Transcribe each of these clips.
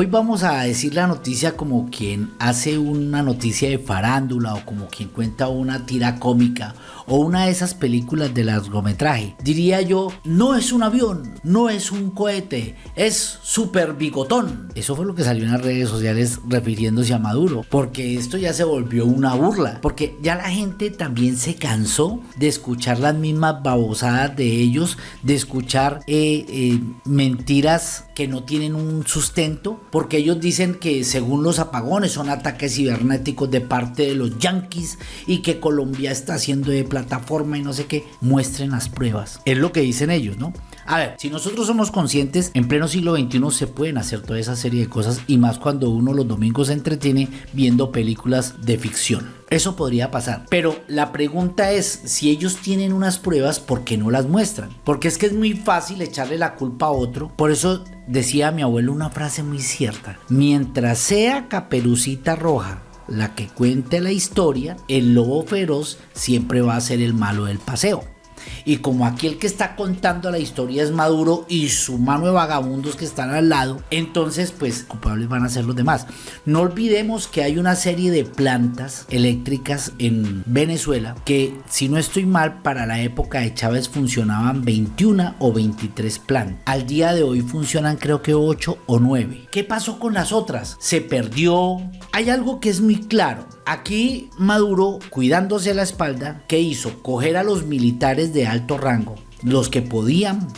Hoy vamos a decir la noticia como quien hace una noticia de farándula o como quien cuenta una tira cómica o una de esas películas de largometraje. Diría yo, no es un avión, no es un cohete, es super bigotón. Eso fue lo que salió en las redes sociales refiriéndose a Maduro, porque esto ya se volvió una burla, porque ya la gente también se cansó de escuchar las mismas babosadas de ellos, de escuchar eh, eh, mentiras que no tienen un sustento, porque ellos dicen que según los apagones son ataques cibernéticos de parte de los yanquis y que Colombia está haciendo de plataforma y no sé qué, muestren las pruebas. Es lo que dicen ellos, ¿no? A ver, si nosotros somos conscientes, en pleno siglo XXI se pueden hacer toda esa serie de cosas y más cuando uno los domingos se entretiene viendo películas de ficción. Eso podría pasar. Pero la pregunta es, si ellos tienen unas pruebas, ¿por qué no las muestran? Porque es que es muy fácil echarle la culpa a otro. Por eso decía mi abuelo una frase muy cierta. Mientras sea caperucita roja la que cuente la historia, el lobo feroz siempre va a ser el malo del paseo. Y como aquí el que está contando la historia es Maduro y su mano de vagabundos que están al lado, entonces pues culpables van a ser los demás. No olvidemos que hay una serie de plantas eléctricas en Venezuela que si no estoy mal para la época de Chávez funcionaban 21 o 23 plantas. Al día de hoy funcionan creo que 8 o 9. ¿Qué pasó con las otras? ¿Se perdió? Hay algo que es muy claro. Aquí Maduro, cuidándose la espalda, ¿qué hizo? Coger a los militares de alto rango, los que podían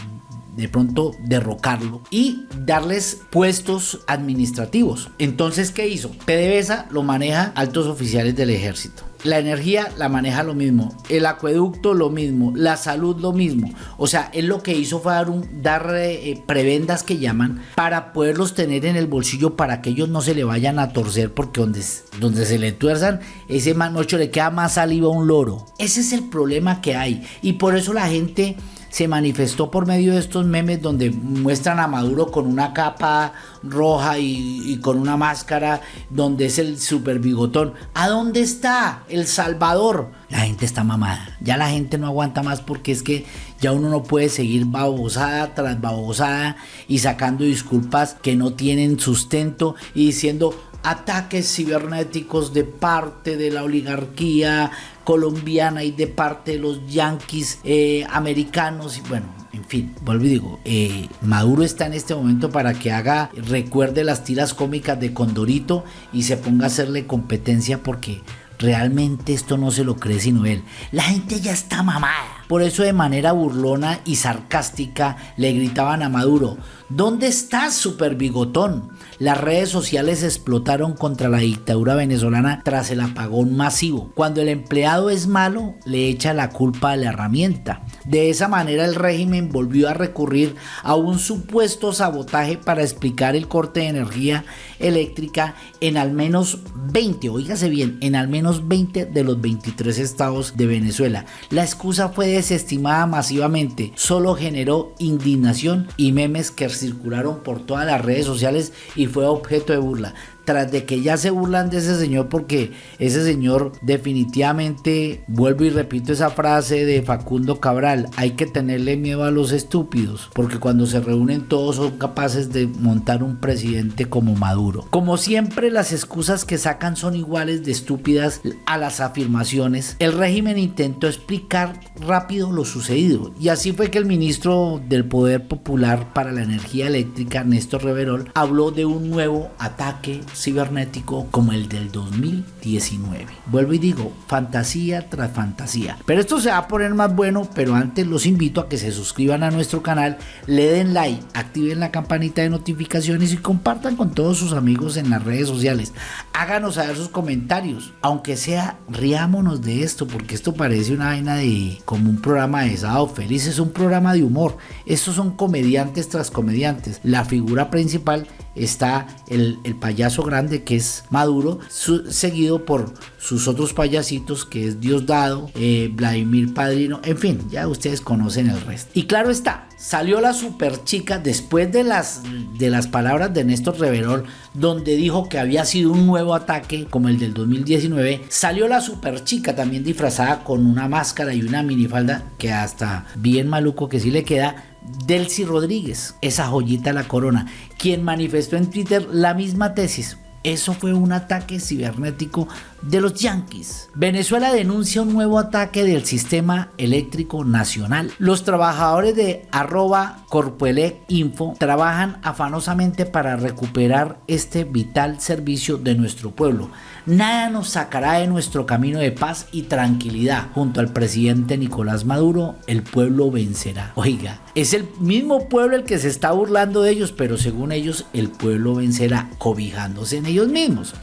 de pronto derrocarlo y darles puestos administrativos. Entonces, ¿qué hizo? PDVSA lo maneja altos oficiales del ejército. La energía la maneja lo mismo, el acueducto lo mismo, la salud lo mismo. O sea, él lo que hizo fue dar, eh, prebendas que llaman para poderlos tener en el bolsillo para que ellos no se le vayan a torcer porque donde, donde se le tuerzan, ese manocho le queda más saliva a un loro. Ese es el problema que hay y por eso la gente se manifestó por medio de estos memes donde muestran a Maduro con una capa roja y, con una máscara donde es el super bigotón. ¿A dónde está El Salvador? La gente está mamada. Ya la gente no aguanta más porque es que ya uno no puede seguir babosada tras babosada y sacando disculpas que no tienen sustento y diciendo ataques cibernéticos de parte de la oligarquía colombiana y de parte de los yanquis eh, americanos y bueno en fin, vuelvo y digo, eh, Maduro está en este momento para que haga, recuerde las tiras cómicas de Condorito y se ponga a hacerle competencia porque realmente esto no se lo cree sino él. La gente ya está mamada. Por eso de manera burlona y sarcástica le gritaban a Maduro, ¿dónde estás, super bigotón? Las redes sociales explotaron contra la dictadura venezolana tras el apagón masivo. Cuando el empleado es malo, le echa la culpa a la herramienta. De esa manera el régimen volvió a recurrir a un supuesto sabotaje para explicar el corte de energía eléctrica en al menos 20, oígase bien, en al menos 20 de los 23 estados de Venezuela. La excusa fue desestimada masivamente, solo generó indignación y memes que circularon por todas las redes sociales y fue objeto de burla tras de que ya se burlan de ese señor porque ese señor definitivamente, vuelvo y repito esa frase de Facundo Cabral, hay que tenerle miedo a los estúpidos, porque cuando se reúnen todos son capaces de montar un presidente como Maduro. Como siempre las excusas que sacan son iguales de estúpidas a las afirmaciones, el régimen intentó explicar rápido lo sucedido y así fue que el ministro del Poder Popular para la Energía Eléctrica, Néstor Reverol, habló de un nuevo ataque cibernético como el del 2019. Vuelvo y digo, fantasía tras fantasía. Pero esto se va a poner más bueno, pero antes los invito a que se suscriban a nuestro canal, le den like, activen la campanita de notificaciones y compartan con todos sus amigos en las redes sociales. Háganos saber sus comentarios, aunque sea riámonos de esto, porque esto parece una vaina de como un programa de sábado feliz, es un programa de humor. Estos son comediantes tras comediantes. La figura principal está el, payaso grande que es Maduro, seguido por sus otros payasitos que es Diosdado, eh, Vladimir Padrino, en fin, ya ustedes conocen el resto. Y claro está, salió la super chica después de las, de las palabras de Néstor Reverol, donde dijo que había sido un nuevo ataque como el del 2019, salió la super chica también disfrazada con una máscara y una minifalda que hasta bien maluco que sí le queda, Delcy Rodríguez, esa joyita de la corona, quien manifestó en Twitter la misma tesis. Eso fue un ataque cibernético de los Yankees. Venezuela denuncia un nuevo ataque del sistema eléctrico nacional. Los trabajadores de arroba Corpoelec Info trabajan afanosamente para recuperar este vital servicio de nuestro pueblo. Nada nos sacará de nuestro camino de paz y tranquilidad. Junto al presidente Nicolás Maduro, el pueblo vencerá. Oiga, es el mismo pueblo el que se está burlando de ellos, pero según ellos, el pueblo vencerá cobijándose en ellos mismos.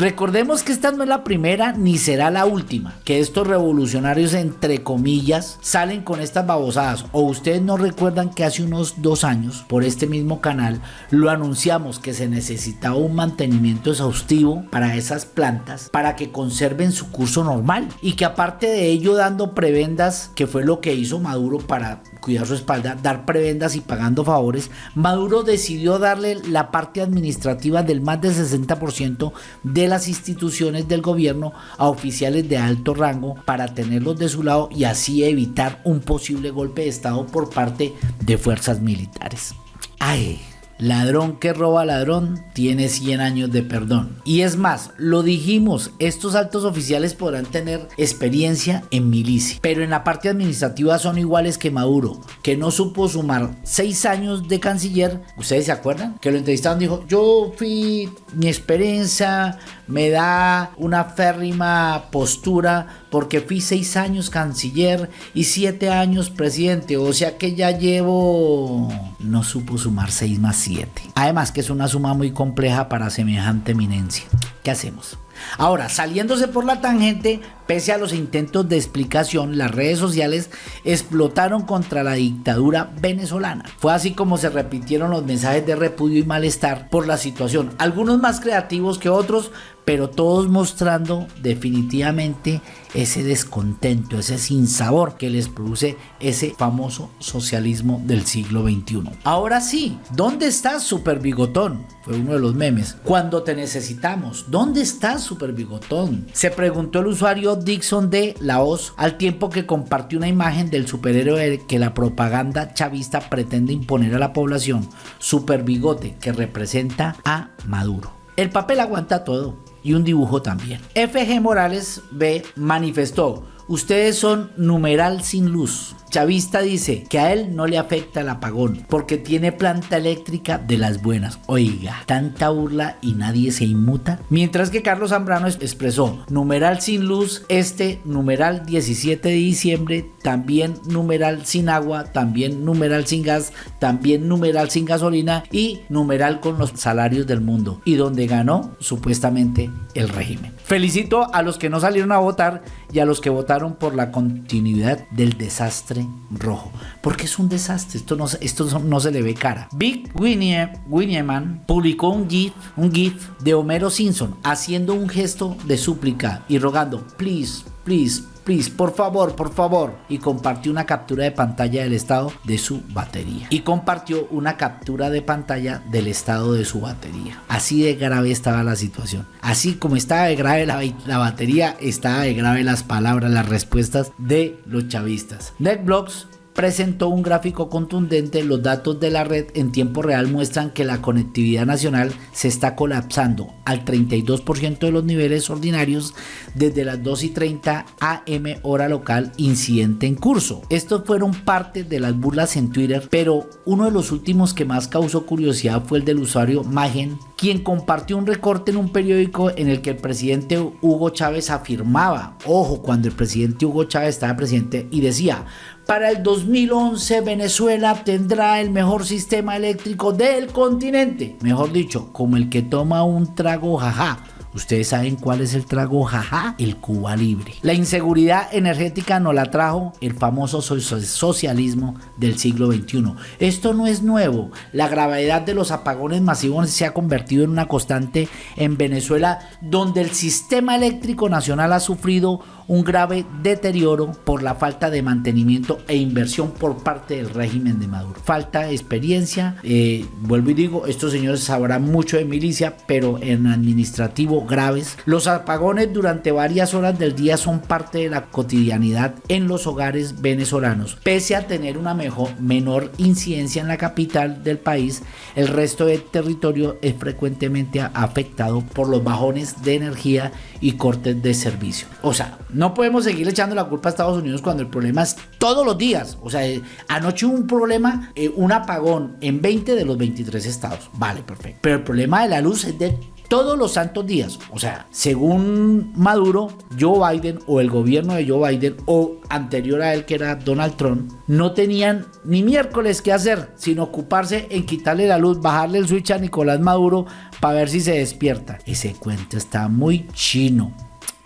Recordemos que esta no es la primera ni será la última, que estos revolucionarios entre comillas salen con estas babosadas. O ustedes no recuerdan que hace unos dos años por este mismo canal lo anunciamos que se necesitaba un mantenimiento exhaustivo para esas plantas para que conserven su curso normal y que aparte de ello dando prebendas, que fue lo que hizo Maduro para cuidar su espalda, dar prebendas y pagando favores, Maduro decidió darle la parte administrativa del más del 60% de las instituciones del gobierno a oficiales de alto rango para tenerlos de su lado y así evitar un posible golpe de Estado por parte de fuerzas militares. Ay, Ladrón que roba ladrón tiene 100 años de perdón. Y es más, lo dijimos, estos altos oficiales podrán tener experiencia en milicia, pero en la parte administrativa son iguales que Maduro, que no supo sumar 6 años de canciller. ¿Ustedes se acuerdan? Que lo entrevistaron dijo, yo fui, mi experiencia me da una férrima postura porque fui 6 años canciller y 7 años presidente, o sea que ya llevo... No supo sumar 6 más 7 Además que es una suma muy compleja para semejante eminencia. ¿Qué hacemos? Ahora, saliéndose por la tangente, pese a los intentos de explicación, las redes sociales explotaron contra la dictadura venezolana. Fue así como se repitieron los mensajes de repudio y malestar por la situación, algunos más creativos que otros, pero todos mostrando definitivamente ese descontento, ese sinsabor que les produce ese famoso socialismo del siglo XXI. Ahora sí, ¿dónde estás, Super Bigotón? Fue uno de los memes. Cuando te necesitamos, ¿dónde estás, Super Bigotón? Se preguntó el usuario Dixon de Laos al tiempo que compartió una imagen del superhéroe que la propaganda chavista pretende imponer a la población, Super Bigote, que representa a Maduro. El papel aguanta todo y un dibujo también. FG Morales B manifestó, ustedes son numeral sin luz. Chavista dice que a él no le afecta el apagón porque tiene planta eléctrica de las buenas. Oiga, tanta burla y nadie se inmuta. Mientras que Carlos Zambrano expresó numeral sin luz, este numeral 17 de diciembre, también numeral sin agua, también numeral sin gas, también numeral sin gasolina y numeral con los salarios del mundo. Y donde ganó supuestamente el régimen. Felicito a los que no salieron a votar y a los que votaron por la continuidad del desastre rojo. Porque es un desastre, esto no, esto no se le ve cara. Big Winnieman publicó un GIF, un GIF de Homero Simpson haciendo un gesto de súplica y rogando, please, please, please, por favor, por favor. Y compartió una captura de pantalla del estado de su batería. Y compartió una captura de pantalla del estado de su batería. Así de grave estaba la situación. Así como estaba de grave la, la batería, estaba de grave las palabras, las respuestas de los chavistas. NetBlocks presentó un gráfico contundente, los datos de la red en tiempo real muestran que la conectividad nacional se está colapsando al 32% de los niveles ordinarios desde las 2 y 30 am hora local incidente en curso. Estos fueron parte de las burlas en Twitter, pero uno de los últimos que más causó curiosidad fue el del usuario Magen, quien compartió un recorte en un periódico en el que el presidente Hugo Chávez afirmaba, ojo, cuando el presidente Hugo Chávez estaba presidente y decía, para el 2011 Venezuela tendrá el mejor sistema eléctrico del continente. Mejor dicho, como el que toma un trago jaja Ustedes saben cuál es el trago jaja, el Cuba libre. La inseguridad energética nos la trajo el famoso socialismo del siglo XXI. Esto no es nuevo. La gravedad de los apagones masivos se ha convertido en una constante en Venezuela, donde el sistema eléctrico nacional ha sufrido un grave deterioro por la falta de mantenimiento e inversión por parte del régimen de Maduro. Falta experiencia, eh, vuelvo y digo, estos señores sabrán mucho de milicia, pero en administrativo graves. Los apagones durante varias horas del día son parte de la cotidianidad en los hogares venezolanos. Pese a tener una menor incidencia en la capital del país, el resto del territorio es frecuentemente afectado por los bajones de energía y cortes de servicio. O sea, no podemos seguir echando la culpa a Estados Unidos cuando el problema es todos los días. O sea, eh, anoche hubo un problema, eh, un apagón en 20 de los 23 estados. Vale, perfecto. Pero el problema de la luz es de todos los santos días. O sea, según Maduro, Joe Biden o el gobierno de Joe Biden o anterior a él que era Donald Trump, no tenían ni miércoles que hacer, sino ocuparse en quitarle la luz, bajarle el switch a Nicolás Maduro para ver si se despierta. Ese cuento está muy chino.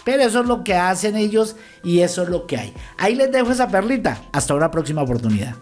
Pero eso es lo que hacen ellos y eso es lo que hay. Ahí les dejo esa perlita. Hasta una próxima oportunidad.